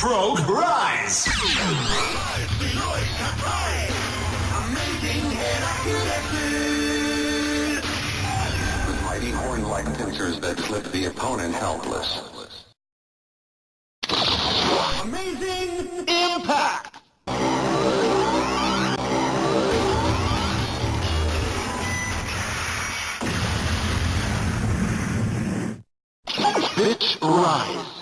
Frog Rise! With mighty horn-like pincers that flip the opponent helpless. Pitch Rise.